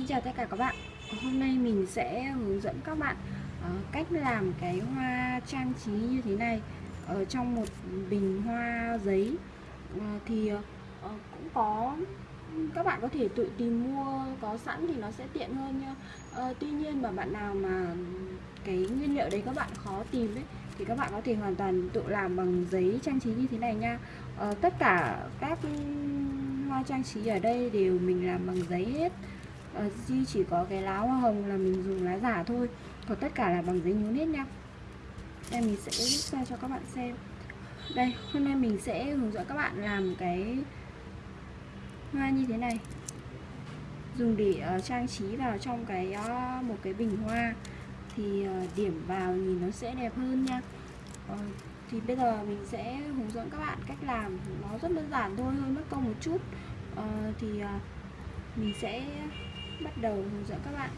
Xin chào tất cả các bạn. Hôm nay mình sẽ hướng dẫn các bạn uh, cách làm cái hoa trang trí như thế này. Ở trong một bình hoa giấy uh, thì uh, cũng có các bạn có thể tự tìm mua có sẵn thì nó sẽ tiện hơn nha. Uh, Tuy nhiên mà bạn nào mà cái nguyên liệu đấy các bạn khó tìm ấy thì các bạn có thể hoàn toàn tự làm bằng giấy trang trí như thế này nha. Uh, Tất cả các hoa trang trí ở đây đều mình làm bằng giấy hết à, Duy chỉ có cái lá hoa hồng là mình dùng lá giả thôi. Còn tất cả là bằng giấy nhún hết nha. Đây mình sẽ ra cho các bạn xem. Đây hôm nay mình sẽ hướng dẫn các bạn làm cái hoa như thế này. Dùng để uh, trang trí vào trong cái uh, một cái bình hoa. Thì uh, điểm vào nhìn nó sẽ đẹp hơn nha. Uh, thì bây giờ mình sẽ hướng dẫn các bạn cách làm. Nó rất đơn giản thôi hơi mất công một chút. Uh, thì uh, mình sẽ bắt đầu hướng dẫn các bạn.